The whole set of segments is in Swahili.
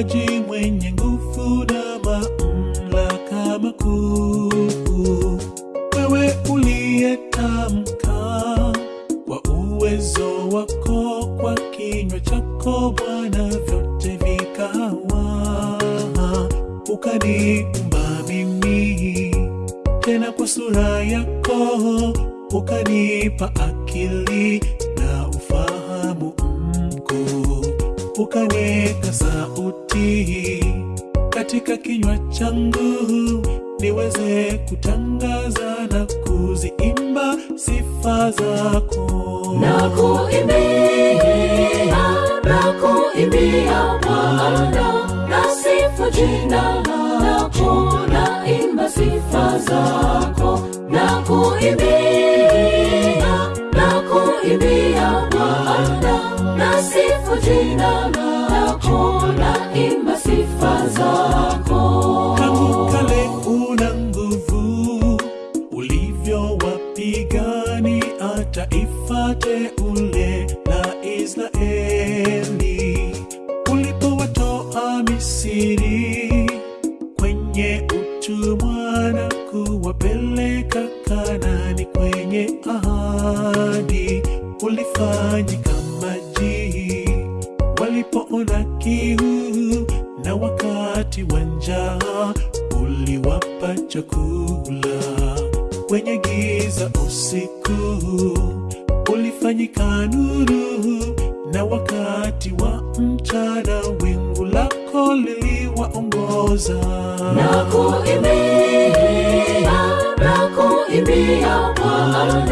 mwimbaji mwenye nguvu na mamlaka makuu, wewe uliyetamka kwa uwezo wako, kwa kinywa chako Bwana, vyote vikawa. Ukaniumba mimi tena kwa sura yako, ukanipa akili ukaniweka sauti katika kinywa changu niweze kutangaza na kuziimba sifa zako. na kuimbia na kuimbia Bwana na sifu jina lako na imba sifa zako sifu jina lako na imba sifa zako. Tangu kale una nguvu, ulivyowapigania taifa teule la Israeli, ulipowatoa Misri kwenye utumwa na kuwapeleka Kanani kwenye ahadi, ulifanyika maji wakati wa njaa uliwapa chakula. Kwenye giza usiku ulifanyika nuru. Na wakati wa mchana wingu lako liliwaongoza. Na kuimbia na kuimbia Bwana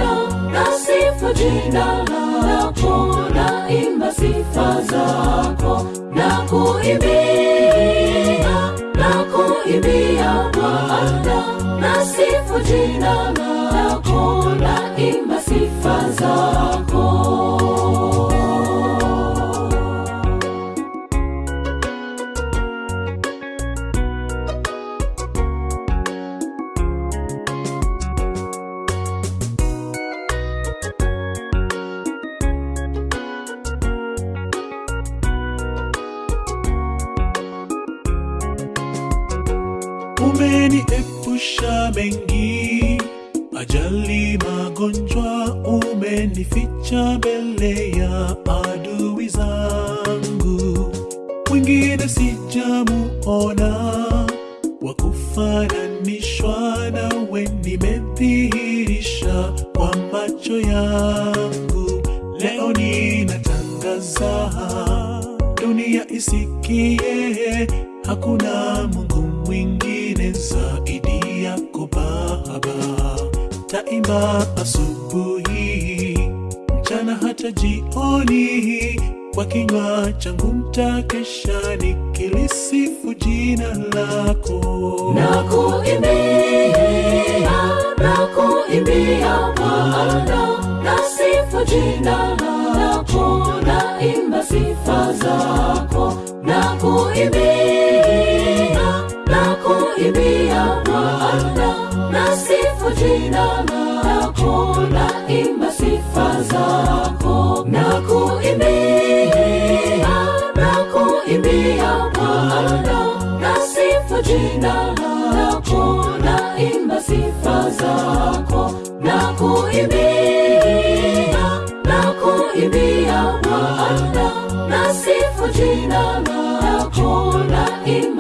na sifu jina lako na imba sifa zako. Na kuimbia Bwana na sifu jina lako na imba sifa zako umeniepusha mengi. Ajali magonjwa umenificha mbele ya adui zangu. Mwingine sijamuona wakufananishwa nawe nimedhihirisha kwa macho yangu. Leo ninatangaza dunia isikie hakuna mungu mwingine zaidi taimba asubuhi mchana hata jioni kwa kinywa changu mtakesha nikilisifu jina lako. Nakuimbia, nakuimbia Bwana nasifu jina lako na imba sifa zako. Na Bwana na sifu jina lako na imba sifa zako na kuimbia na kuimbia Bwana na sifu jina lako na imba